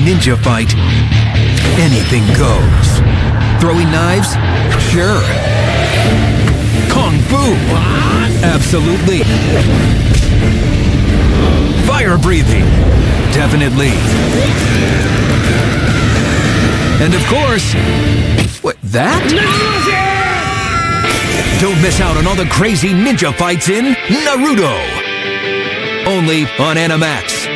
ninja fight, anything goes. Throwing knives? Sure. Kung Fu? Absolutely. Fire breathing? Definitely. And of course, what, that? Don't miss out on all the crazy ninja fights in Naruto. Only on Animax.